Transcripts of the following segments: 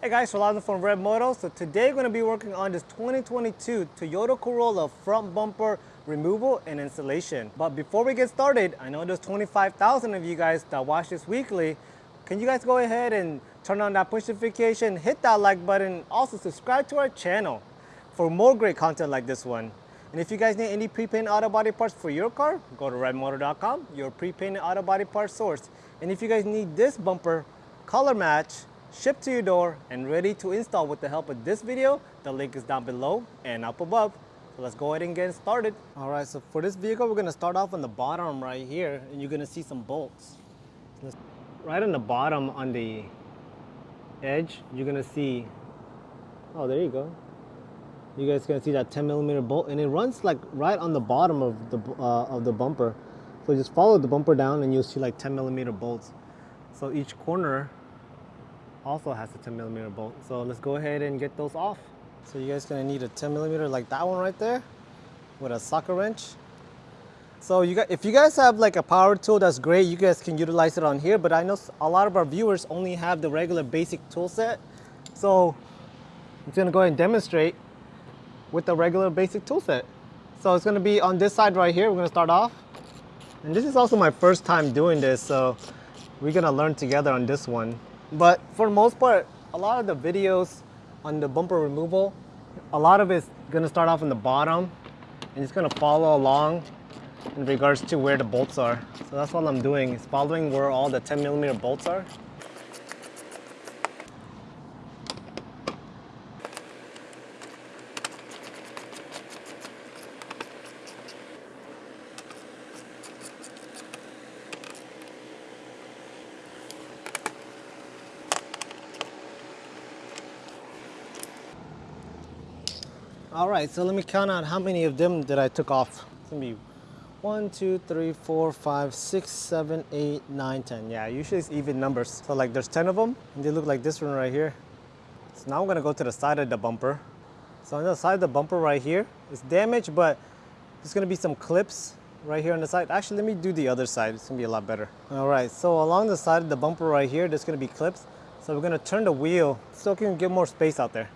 Hey guys, Rolando from Red Moto. So today we're going to be working on this 2022 Toyota Corolla front bumper removal and installation. But before we get started, I know there's 25,000 of you guys that watch this weekly. Can you guys go ahead and turn on that push notification, hit that like button, also subscribe to our channel for more great content like this one. And if you guys need any pre-painted auto body parts for your car, go to redmotor.com, your pre-painted auto body parts source. And if you guys need this bumper color match, shipped to your door and ready to install with the help of this video. The link is down below and up above. So let's go ahead and get started. All right, so for this vehicle, we're gonna start off on the bottom right here and you're gonna see some bolts. Right on the bottom on the edge, you're gonna see, oh, there you go. You guys can see that 10 millimeter bolt and it runs like right on the bottom of the, uh, of the bumper. So just follow the bumper down and you'll see like 10 millimeter bolts. So each corner also has a 10 millimeter bolt. So let's go ahead and get those off. So you guys gonna need a 10 millimeter like that one right there with a socket wrench. So you got, if you guys have like a power tool, that's great. You guys can utilize it on here, but I know a lot of our viewers only have the regular basic tool set. So I'm gonna go ahead and demonstrate with the regular basic tool set. So it's gonna be on this side right here. We're gonna start off. And this is also my first time doing this, so we're gonna learn together on this one. But for the most part, a lot of the videos on the bumper removal, a lot of it's gonna start off in the bottom and it's gonna follow along in regards to where the bolts are. So that's what I'm doing, is following where all the 10 millimeter bolts are. All right, so let me count out how many of them that I took off. It's gonna be one, two, three, four, five, six, seven, eight, nine, ten. Yeah, usually it's even numbers. So like there's 10 of them and they look like this one right here. So now I'm gonna go to the side of the bumper. So on the side of the bumper right here, it's damaged, but there's gonna be some clips right here on the side. Actually, let me do the other side. It's gonna be a lot better. All right, so along the side of the bumper right here, there's gonna be clips. So we're gonna turn the wheel so we can get more space out there.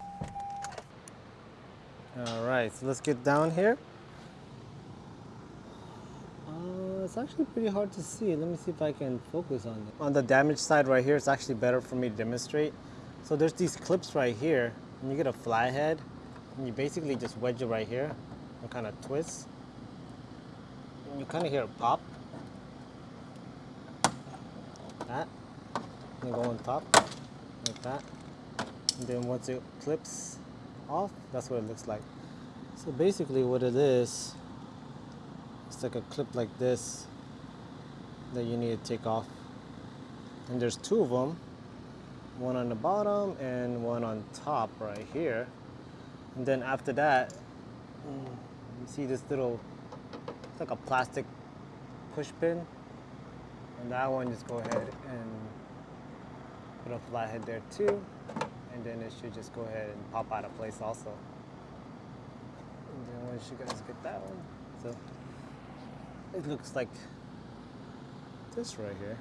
All right, so let's get down here. Uh, it's actually pretty hard to see. Let me see if I can focus on it. On the damaged side right here, it's actually better for me to demonstrate. So there's these clips right here, and you get a flathead, and you basically just wedge it right here, and kind of twist. And you kind of hear a pop. That. And go on top, like that. And then once it clips, off, that's what it looks like. So basically what it is, it's like a clip like this that you need to take off. And there's two of them, one on the bottom and one on top right here. And then after that, you see this little, it's like a plastic push pin. And that one, just go ahead and put a flathead there too and then it should just go ahead and pop out of place also. And then once you guys get that one, so it looks like this right here.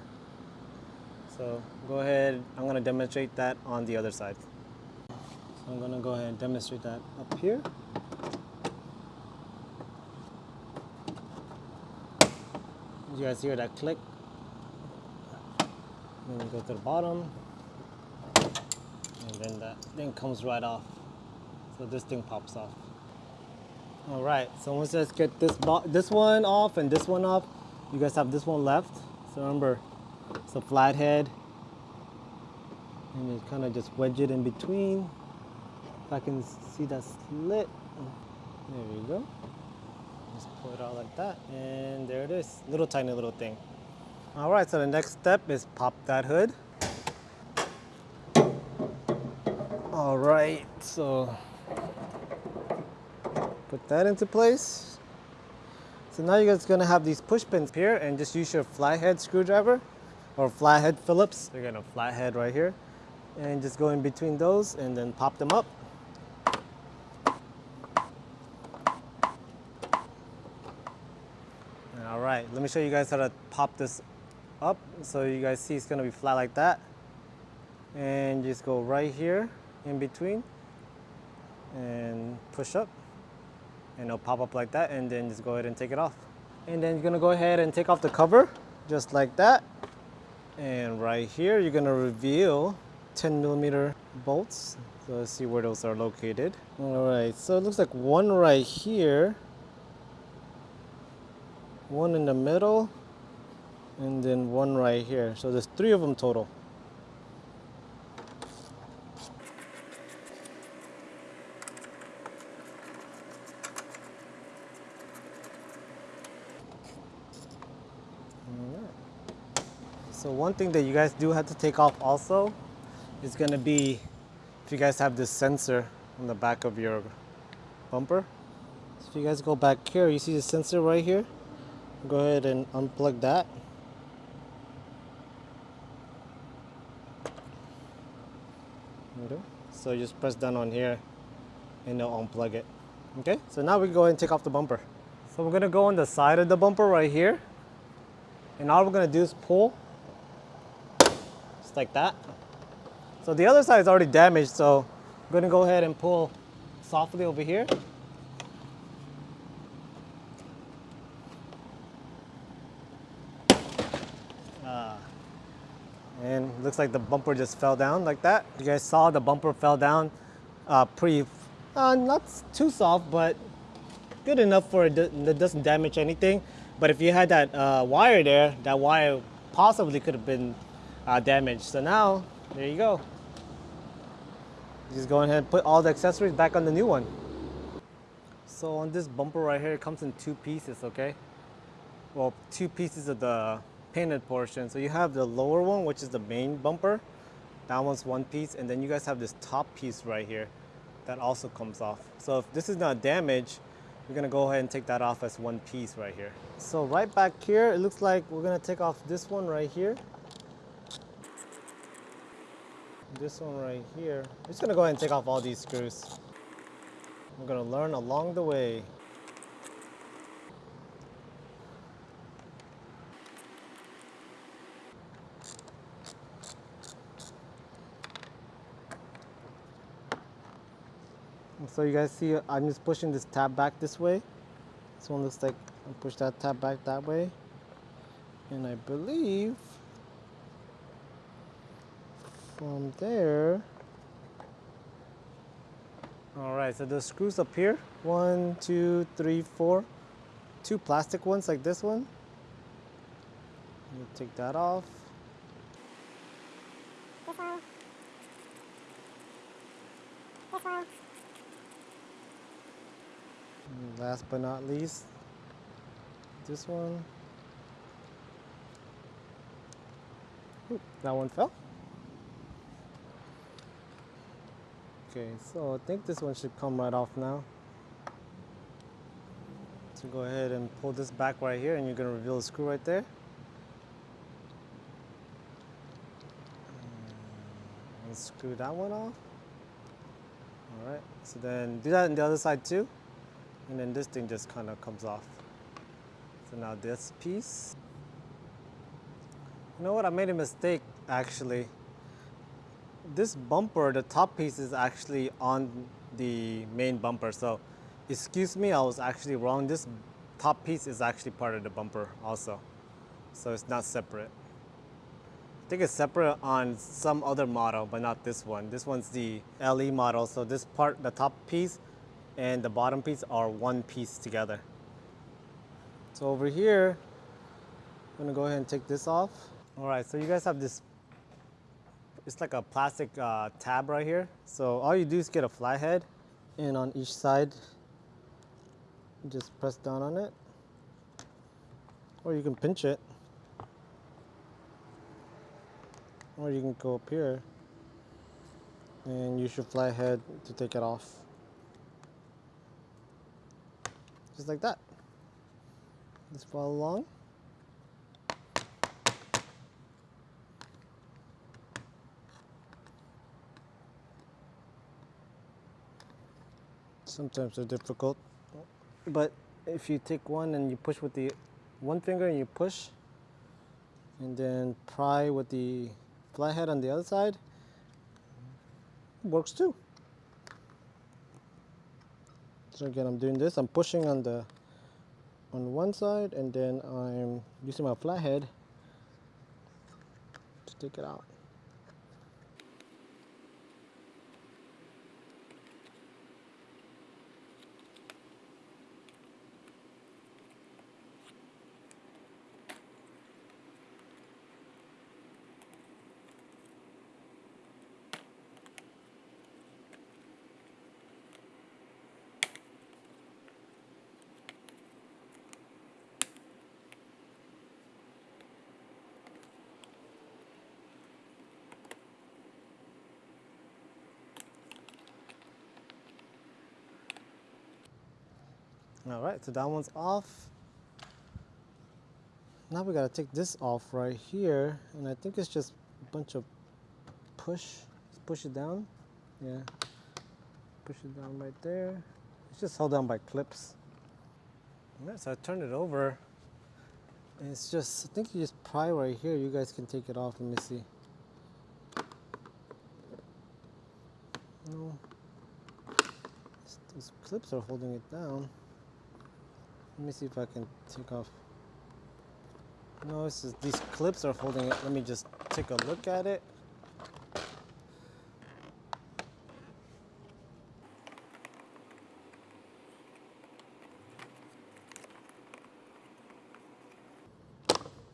So go ahead, I'm gonna demonstrate that on the other side. So I'm gonna go ahead and demonstrate that up here. You guys hear that click? Then you go to the bottom, and then that thing comes right off. So this thing pops off. All right, so once let's get this this one off and this one off, you guys have this one left. So remember, it's a flathead. And you kind of just wedge it in between. If I can see that slit. There we go. Just pull it out like that. And there it is, little tiny little thing. All right, so the next step is pop that hood. All right, so Put that into place. So now you're just gonna have these push pins here and just use your flathead screwdriver or flathead Phillips. You're gonna flathead right here and just go in between those and then pop them up. All right, let me show you guys how to pop this up. So you guys see it's gonna be flat like that. And just go right here in between and push up and it'll pop up like that and then just go ahead and take it off. And then you're gonna go ahead and take off the cover just like that. And right here, you're gonna reveal 10 millimeter bolts. So let's see where those are located. All right, so it looks like one right here, one in the middle, and then one right here. So there's three of them total. So one thing that you guys do have to take off also is going to be if you guys have this sensor on the back of your bumper. So if you guys go back here, you see the sensor right here? Go ahead and unplug that. So you just press down on here and it'll unplug it. Okay, so now we go ahead and take off the bumper. So we're gonna go on the side of the bumper right here. And all we're gonna do is pull, like that. So the other side is already damaged, so I'm gonna go ahead and pull softly over here. Uh, and looks like the bumper just fell down like that. You guys saw the bumper fell down uh, pretty, uh, not too soft, but good enough for it that doesn't damage anything. But if you had that uh, wire there, that wire possibly could have been uh. So now, there you go. Just go ahead and put all the accessories back on the new one. So on this bumper right here, it comes in two pieces, okay? Well, two pieces of the painted portion. So you have the lower one, which is the main bumper. That one's one piece. And then you guys have this top piece right here that also comes off. So if this is not damaged, we're gonna go ahead and take that off as one piece right here. So right back here, it looks like we're gonna take off this one right here. This one right here. I'm just gonna go ahead and take off all these screws. I'm gonna learn along the way. So you guys see, I'm just pushing this tab back this way. This one looks like I push that tab back that way. And I believe from there, all right, so the screws up here, one, two, three, four, two plastic ones like this one. take that off. This one. This one. Last but not least, this one. Ooh, that one fell. Okay, so I think this one should come right off now. So go ahead and pull this back right here and you're gonna reveal the screw right there. Mm, and screw that one off. All right, so then do that on the other side too. And then this thing just kind of comes off. So now this piece. You know what, I made a mistake actually. This bumper, the top piece is actually on the main bumper. So excuse me, I was actually wrong. This top piece is actually part of the bumper also. So it's not separate. I think it's separate on some other model, but not this one. This one's the LE model. So this part, the top piece, and the bottom piece are one piece together. So over here, I'm gonna go ahead and take this off. All right, so you guys have this, it's like a plastic uh, tab right here. So all you do is get a flathead and on each side, just press down on it. Or you can pinch it. Or you can go up here and use your flathead to take it off. just like that. Just follow along. Sometimes they're difficult, but if you take one and you push with the one finger and you push and then pry with the flathead on the other side works too. So again I'm doing this. I'm pushing on the on one side and then I'm using my flathead to take it out All right, so that one's off. Now we gotta take this off right here, and I think it's just a bunch of push. Just push it down. Yeah, push it down right there. It's just held down by clips. All right, so I turned it over. And it's just, I think you just pry right here. You guys can take it off. Let me see. No, those clips are holding it down. Let me see if I can take off. No, it's just, these clips are holding it. Let me just take a look at it.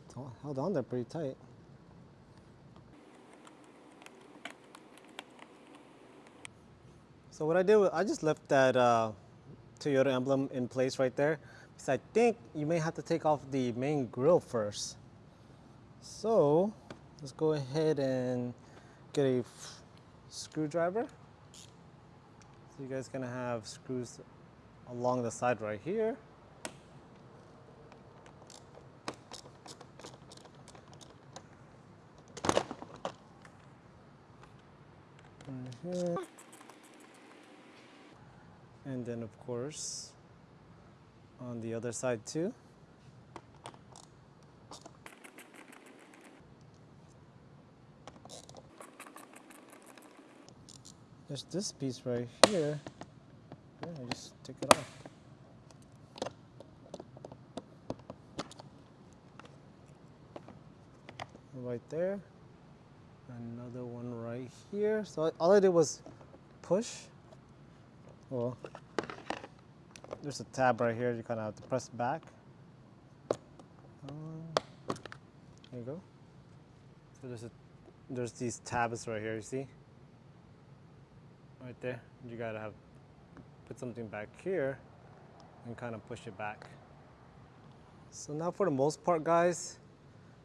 It's held on there pretty tight. So what I did, was I just left that uh, Toyota emblem in place right there. So I think you may have to take off the main grill first. So let's go ahead and get a screwdriver. So you guys gonna have screws along the side right here. And then of course, on the other side too. There's this piece right here. Yeah, I just take it off. Right there. Another one right here. So all I did was push. Well, there's a tab right here. You kind of have to press back. Um, there you go. So there's a there's these tabs right here. You see? Right there. You gotta have put something back here and kind of push it back. So now for the most part, guys,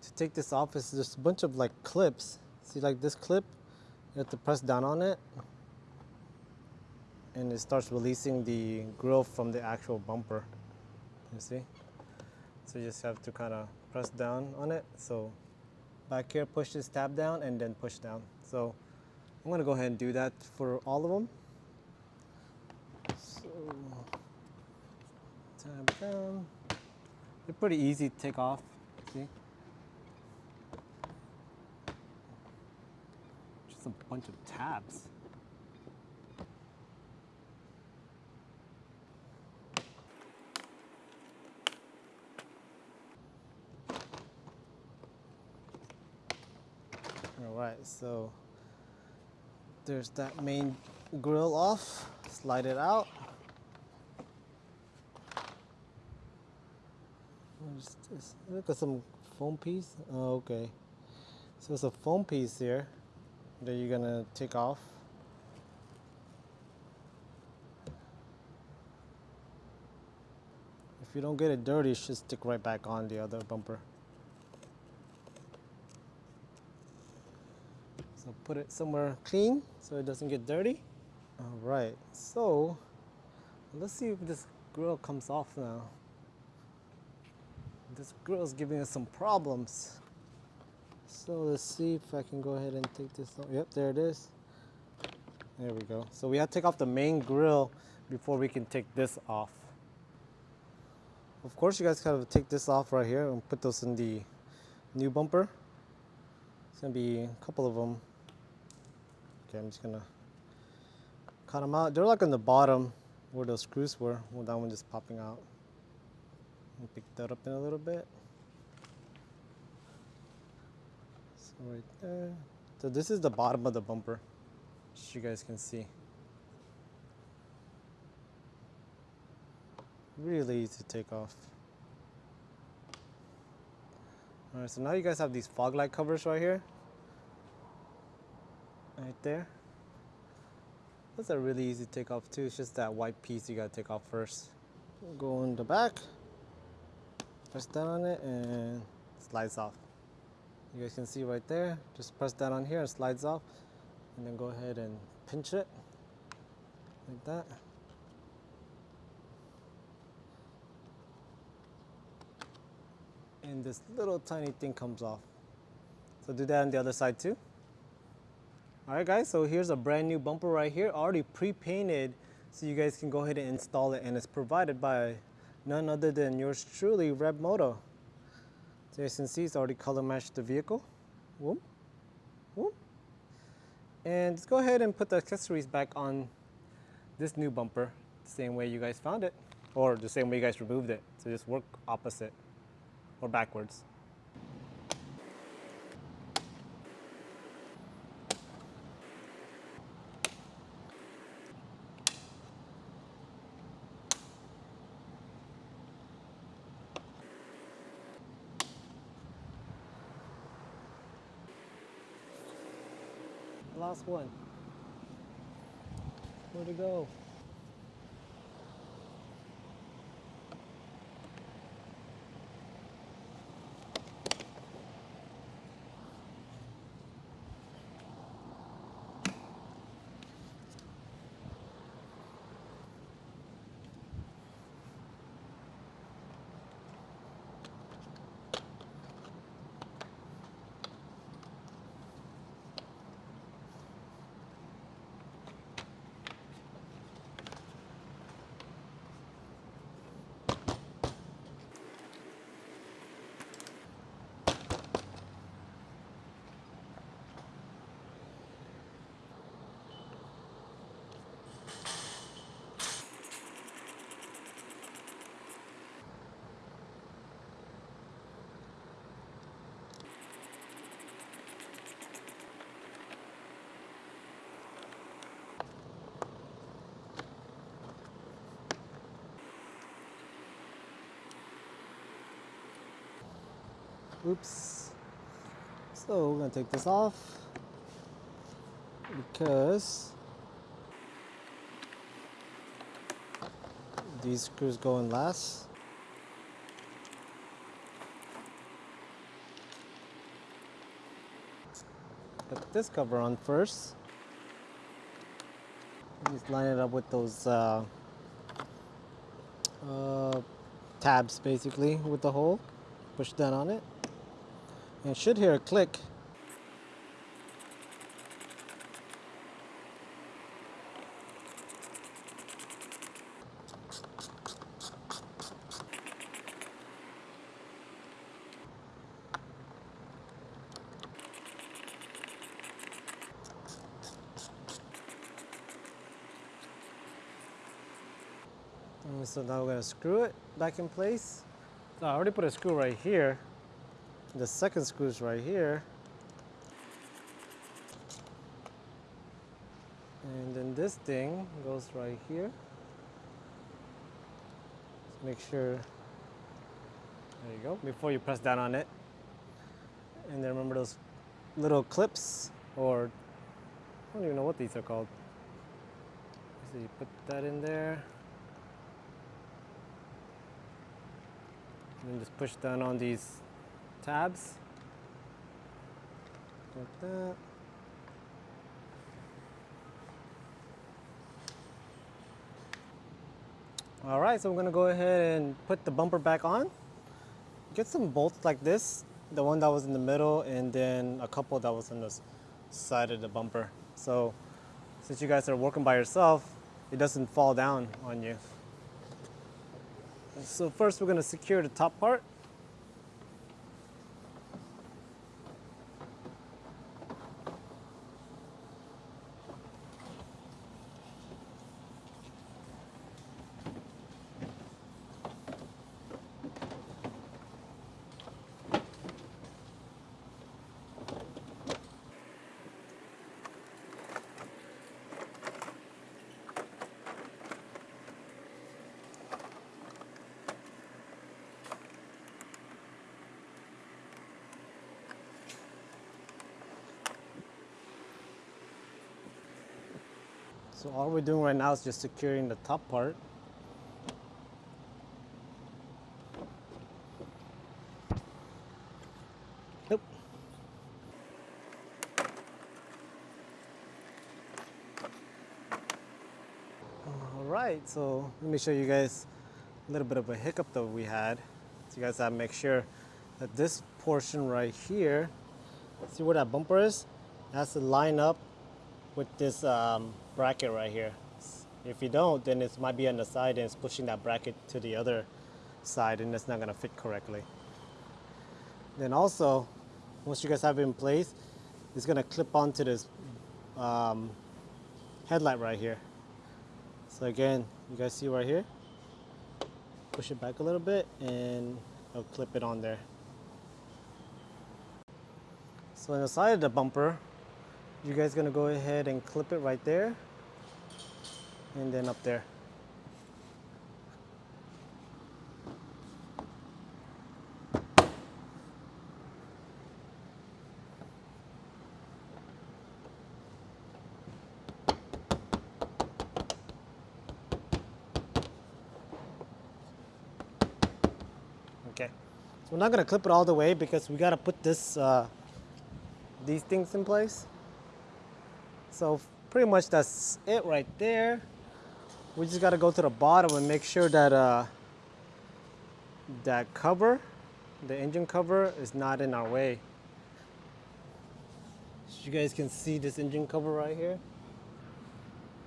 to take this off is just a bunch of like clips. See, like this clip, you have to press down on it and it starts releasing the grill from the actual bumper. You see? So you just have to kind of press down on it. So back here, push this tab down and then push down. So I'm gonna go ahead and do that for all of them. So tab down. They're pretty easy to take off, see? Just a bunch of tabs. All right, so there's that main grill off, slide it out. Look at some foam piece. Oh, okay. So it's a foam piece here that you're gonna take off. If you don't get it dirty, it should stick right back on the other bumper. So put it somewhere clean so it doesn't get dirty. All right, so let's see if this grill comes off now. This grill is giving us some problems. So let's see if I can go ahead and take this off. Yep, there it is. There we go. So we have to take off the main grill before we can take this off. Of course, you guys gotta take this off right here and put those in the new bumper. It's gonna be a couple of them. Okay, I'm just gonna cut them out. They're like on the bottom where those screws were. Well, that one just popping out. Pick that up in a little bit. So right there. So this is the bottom of the bumper, as you guys can see. Really easy to take off. All right, so now you guys have these fog light covers right here. Right there. That's a really easy take off too. It's just that white piece you gotta take off first. Go in the back, press down on it and slides off. You guys can see right there. Just press that on here and slides off. And then go ahead and pinch it like that. and this little tiny thing comes off. So do that on the other side too. All right guys, so here's a brand new bumper right here, already pre-painted, so you guys can go ahead and install it and it's provided by none other than yours truly, Red Moto. So as you can see, it's already color matched the vehicle. Whoop, whoop. And let's go ahead and put the accessories back on this new bumper, the same way you guys found it, or the same way you guys removed it. So just work opposite or backwards. Last one. Where'd it go? Oops. So we're gonna take this off because these screws go in last. Put this cover on first. Just line it up with those uh, uh, tabs basically with the hole. Push that on it and should hear a click. Mm, so now we're to screw it back in place. So I already put a screw right here the second screw is right here. And then this thing goes right here. Make sure, there you go, before you press down on it. And then remember those little clips, or I don't even know what these are called. So you put that in there. And then just push down on these tabs like that. All right, so I'm gonna go ahead and put the bumper back on. Get some bolts like this, the one that was in the middle and then a couple that was on the side of the bumper. So since you guys are working by yourself, it doesn't fall down on you. So first we're gonna secure the top part. So all we're doing right now is just securing the top part. Nope. All right, so let me show you guys a little bit of a hiccup that we had. So you guys have to make sure that this portion right here, see where that bumper is? It has to line up with this um, bracket right here. If you don't, then it might be on the side and it's pushing that bracket to the other side and it's not gonna fit correctly. Then also, once you guys have it in place, it's gonna clip onto this um, headlight right here. So again, you guys see right here? Push it back a little bit and I'll clip it on there. So on the side of the bumper, you guys gonna go ahead and clip it right there and then up there. Okay, so we're not gonna clip it all the way because we gotta put this, uh, these things in place. So pretty much that's it right there. We just gotta go to the bottom and make sure that uh, that cover, the engine cover is not in our way. As you guys can see this engine cover right here.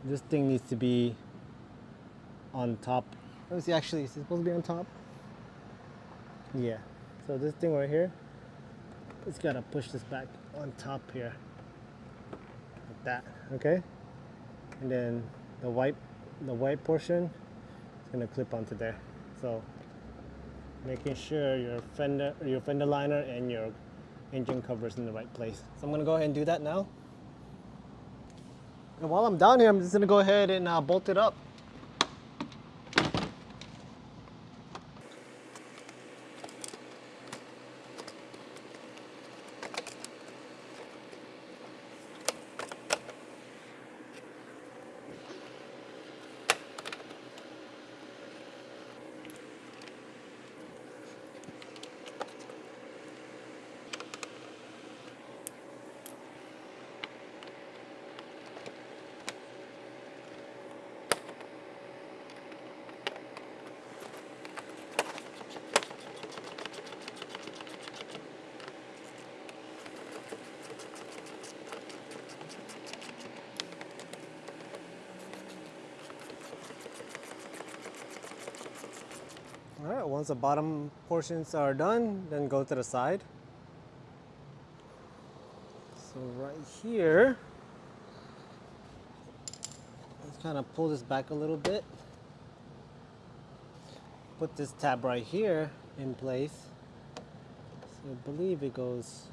This thing needs to be on top. Let me see, actually, is it supposed to be on top? Yeah, so this thing right here, it's gotta push this back on top here like that okay and then the white the white portion is going to clip onto there. So making sure your fender your fender liner and your engine cover is in the right place. So I'm going to go ahead and do that now. And while I'm down here I'm just going to go ahead and uh, bolt it up All right, once the bottom portions are done, then go to the side. So right here, let's kind of pull this back a little bit. Put this tab right here in place. So I believe it goes.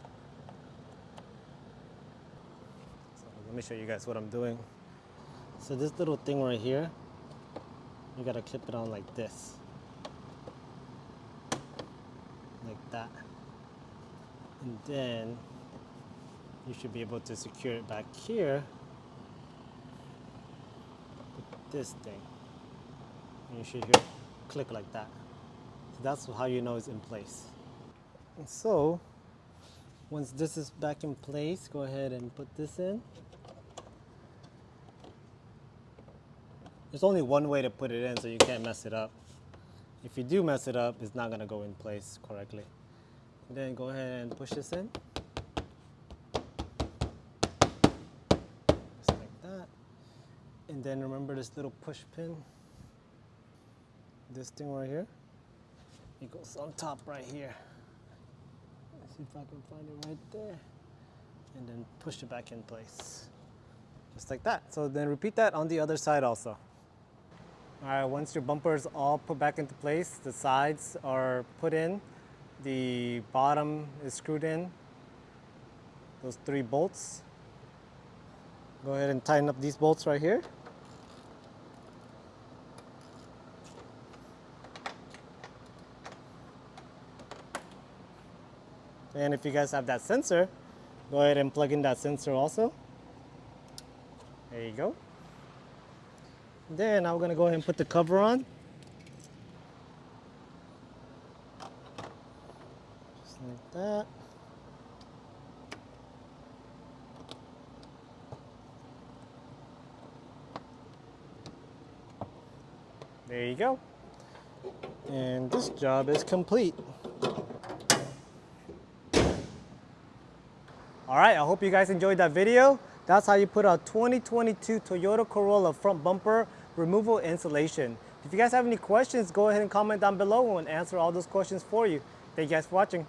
So let me show you guys what I'm doing. So this little thing right here, you gotta clip it on like this. like that. And then you should be able to secure it back here with this thing. And you should hear click like that. So that's how you know it's in place. And so once this is back in place, go ahead and put this in. There's only one way to put it in so you can't mess it up. If you do mess it up, it's not gonna go in place correctly. Then go ahead and push this in. Just like that. And then remember this little push pin, this thing right here. It goes on top right here. Let's see if I can find it right there. And then push it back in place. Just like that. So then repeat that on the other side also. All right, once your bumpers all put back into place, the sides are put in, the bottom is screwed in, those three bolts. Go ahead and tighten up these bolts right here. And if you guys have that sensor, go ahead and plug in that sensor also. There you go. Then I'm gonna go ahead and put the cover on. Just like that. There you go. And this job is complete. All right, I hope you guys enjoyed that video. That's how you put a 2022 Toyota Corolla front bumper removal installation. If you guys have any questions, go ahead and comment down below and we'll answer all those questions for you. Thank you guys for watching.